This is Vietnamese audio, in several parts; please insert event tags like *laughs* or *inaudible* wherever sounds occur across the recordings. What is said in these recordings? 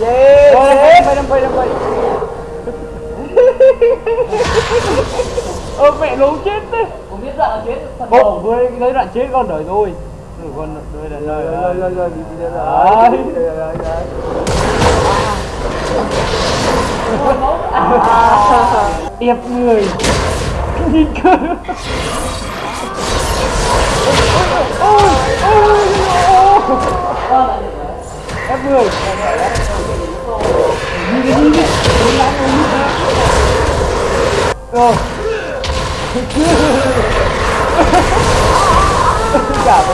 Yes. Đâm bay đâm bay Ơ mẹ nó chết đấy. Không biết đoạn chết. Bộ với lấy đoạn chết con đời tôi. rồi con đời đời đời đời đời đời đời đời đời Đẹp người Nhìn cơ Ôi ôi ôi ôi F10 *laughs* Rồi. Cả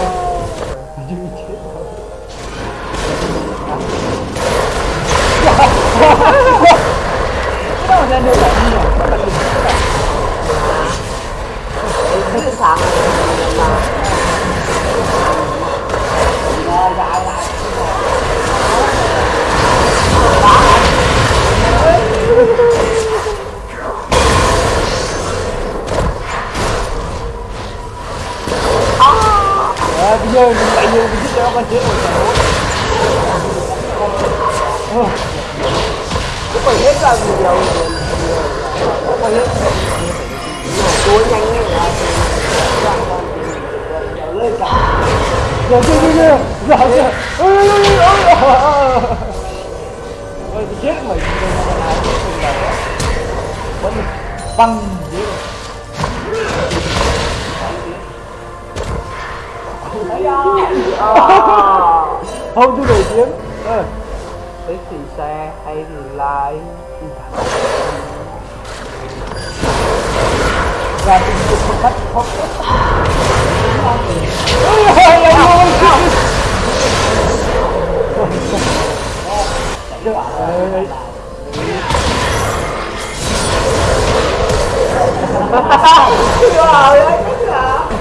À, bây giờ mình lại nhiều cái chiếc đó con chết rồi ờ. chả đúng. Cứ phải hết ra nhiều nhiều. Phải hết. Tối nhanh như là lên cả. Giờ chưa chưa chưa Giờ chưa Ôi ôi ôi ôi ôi chết mày. Bắn mà Không tôi nổi tiếng Ờ Thích thì xe hay thì lái Và tình dục một cách không Ôi ôi ôi ôi Ôi Rồi đấy,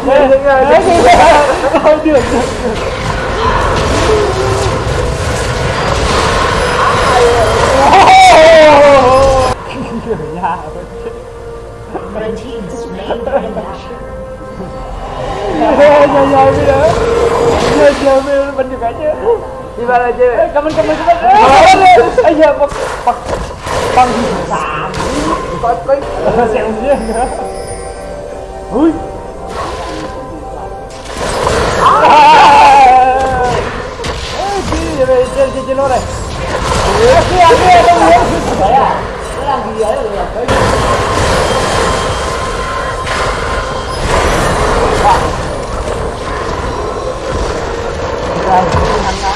Đấy, đấy, đấy, đấy, đấy, thôi được, được, được. Kiểu nhà Red team slain bây giờ Nhờ nhờ bây giờ mình được cái chứ Đi vào đây chơi Ê, Cảm ơn cảm ơn cảm ơn Ê giờ bật bật Băng xả Có có Xẹo riêng nữa Ui Ê, Đi về trên trên trên lô này Kia kia đâu muốn Đấy à? Nó gì đấy rồi Đấy Rồi,